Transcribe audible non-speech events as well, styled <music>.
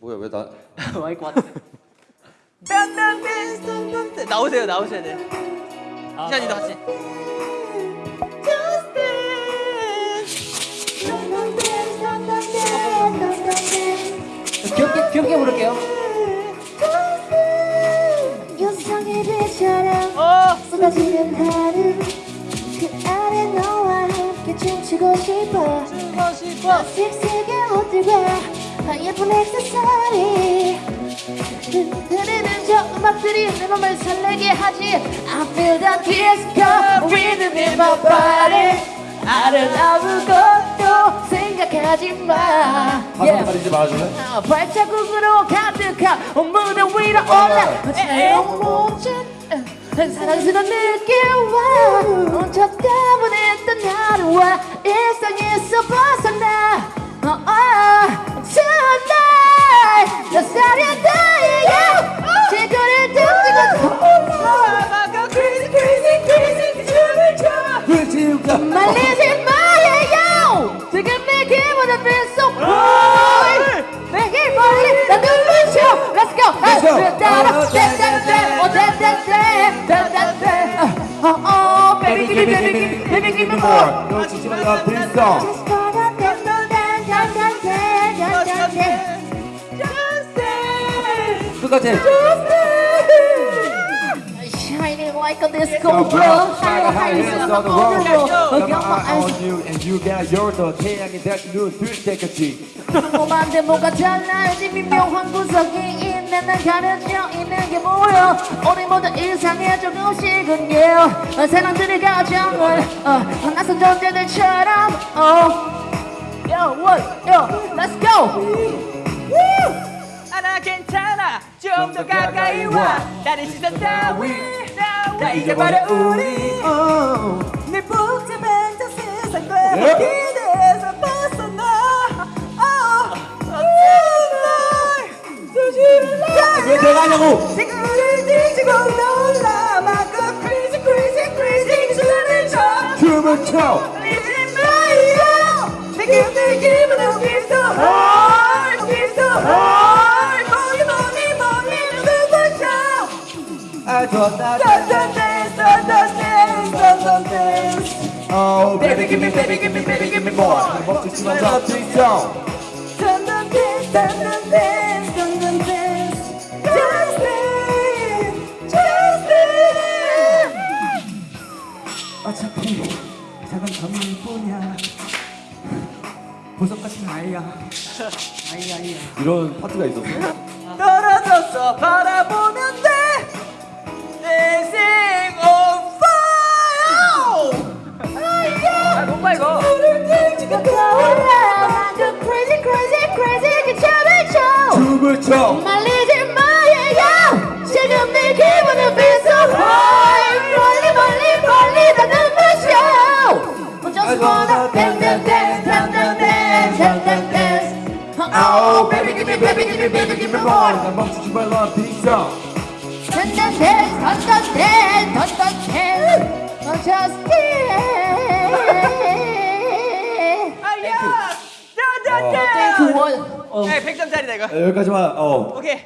뭐야 왜 나? <laughs> 마이크 왔다. 나오세요, 나오셔야 돼. 이찬이도 같이. 귀엽게 귀엽게 부를게요. 어, 쏟아지는 하루 그 안에 너와 함께 춤추고 싶어 주고 싶어. 옷들과 예쁜 액세서리 흐르는 저 음악들이 내 맘을 설레게 하지. I feel the disco rhythm in my body 아름다운 것도 생각하지 마. 가사 말아줄래? 아, 발자국으로 가득한 무대 위로 올라. 새로운 모든 사랑스러운 느낌과 저 때문에 던 하루와. 일상에서 벗어 You can make him wanna feel so cool. Make him wanna the new version. Let's go. Let's go. Let's go. Oh, oh, baby, give me, baby, give me, baby, give me more. No, just love this song. Just gonna dance, dance, dance, dance, dance, dance, dance. Just dance. 똑같아. Like a disco Got my eye eyes on you and you got your 더 태양이 눈뜰 때까지. 궁금한데 뭐가 달라지 미묘한 구석이 있네 난 가려져 있는 게 뭐야 우리 모두 일상의 조금씩은 yeah 사람들의 가정을 어, 낯선 존재들처럼 oh. Yo, what? Yo, let's go! 하나 괜찮아. 좀 더 가까이 와. 나를 시선 따위. 나 이제 바로 우리. 내 복잡한 저 세상과 기대에서 벗어나. 어, 왜 내가 하냐고? 지구를 뒤지고 놀라. 마구 crazy crazy crazy 춤을 춰 춤을 춰. 이제 마요. 지금 내 기분은 쳐아 좋다. Oh baby give me baby give me baby give me more. 멈추지 말라 please don't. dun dun dance dun dance dun dance Just dance just dance 어차피 작은 점일 뿐이야 보석 같은 아이야 아이 아이야 이런 파트가 있었어. 떨어져서 바라보면 멈춰 말리지 마예요 지금 내 기분은 feel so high 멀리 멀리 멀리 다 눈부셔 멈춰서 보다 dance dance dance dance dance dance dance Oh baby give me baby give me baby give me more 난 멈추지 말라 peace out dance dance dance dance dance dance dance just dance 원. 네 100점짜리다 이거 아, 여기까지만 어. 오케이